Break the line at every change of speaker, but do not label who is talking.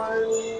one.